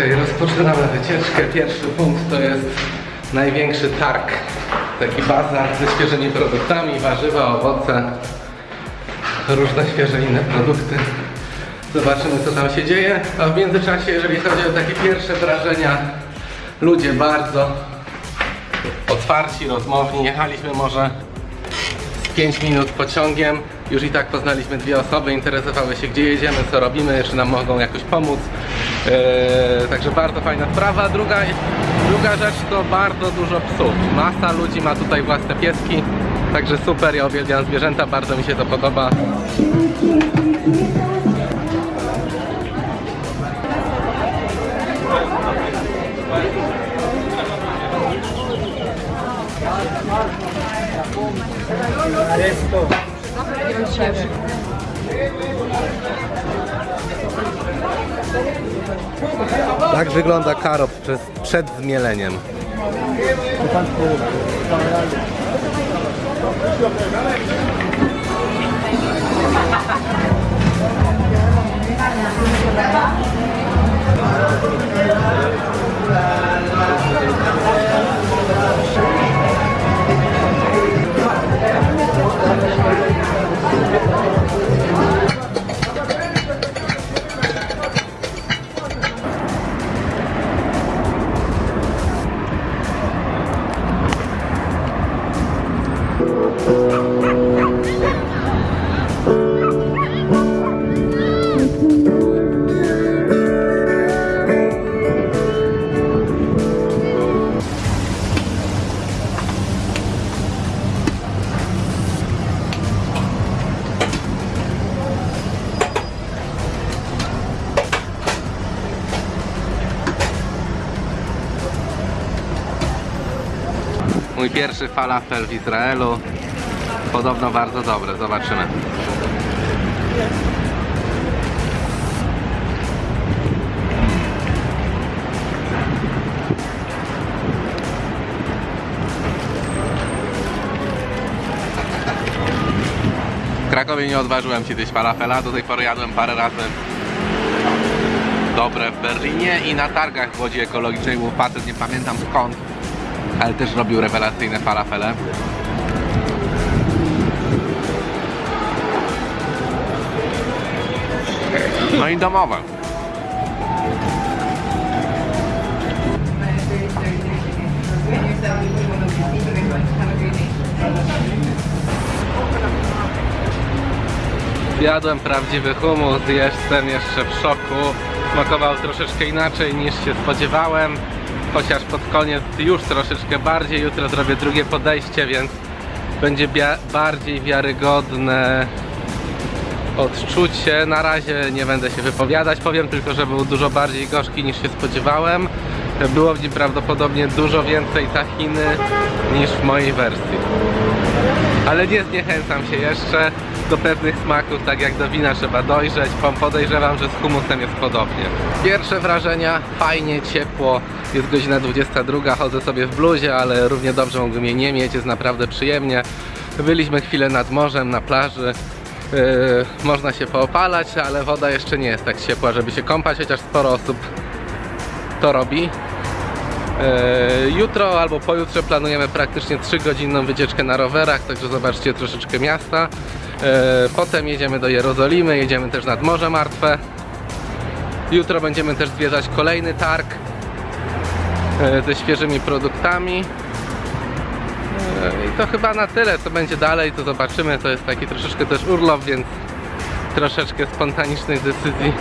Okej, rozpoczynamy wycieczkę. Pierwszy punkt to jest największy targ. Taki bazar ze świeżymi produktami, warzywa, owoce, różne świeże inne produkty. Zobaczymy co tam się dzieje. A w międzyczasie, jeżeli chodzi o takie pierwsze wrażenia, ludzie bardzo otwarci, rozmowni. Jechaliśmy może z 5 minut pociągiem. Już i tak poznaliśmy dwie osoby, interesowały się gdzie jedziemy, co robimy, czy nam mogą jakoś pomóc. Eee, także bardzo fajna sprawa. Druga, druga rzecz to bardzo dużo psów. Masa ludzi ma tutaj własne pieski. Także super, ja uwielbiam zwierzęta, bardzo mi się to podoba. Tak wygląda karop przez, przed zmieleniem. Mój pierwszy falafel w Izraelu. Podobno bardzo dobry, zobaczymy. W Krakowie nie odważyłem się zjeść falafela, do tej pory jadłem parę razy dobre w Berlinie i na targach w Łodzi Ekologicznej był facet, nie pamiętam skąd, ale też robił rewelacyjne falafele. No i domowe. Zjadłem prawdziwy humus, jestem jeszcze w szoku. Smakował troszeczkę inaczej niż się spodziewałem. Chociaż pod koniec już troszeczkę bardziej. Jutro zrobię drugie podejście, więc będzie bardziej wiarygodne odczucie. Na razie nie będę się wypowiadać, powiem tylko, że był dużo bardziej gorzki niż się spodziewałem. Było w nim prawdopodobnie dużo więcej tahiny niż w mojej wersji. Ale nie zniechęcam się jeszcze do pewnych smaków, tak jak do wina trzeba dojrzeć. Podejrzewam, że z humusem jest podobnie. Pierwsze wrażenia, fajnie, ciepło. Jest godzina 22, chodzę sobie w bluzie, ale równie dobrze mógłbym jej nie mieć, jest naprawdę przyjemnie. Byliśmy chwilę nad morzem, na plaży. Yy, można się poopalać, ale woda jeszcze nie jest tak ciepła, żeby się kąpać, chociaż sporo osób to robi. E, Jutro albo pojutrze planujemy praktycznie 3-godzinną wycieczkę na rowerach, także zobaczcie troszeczkę miasta. E, Potem jedziemy do Jerozolimy, jedziemy też nad Morze Martwe. Jutro będziemy też zwiedzać kolejny targ ze świeżymi produktami. E, I to chyba na tyle, co będzie dalej, to zobaczymy. To jest taki troszeczkę też urlop, więc troszeczkę spontanicznych decyzji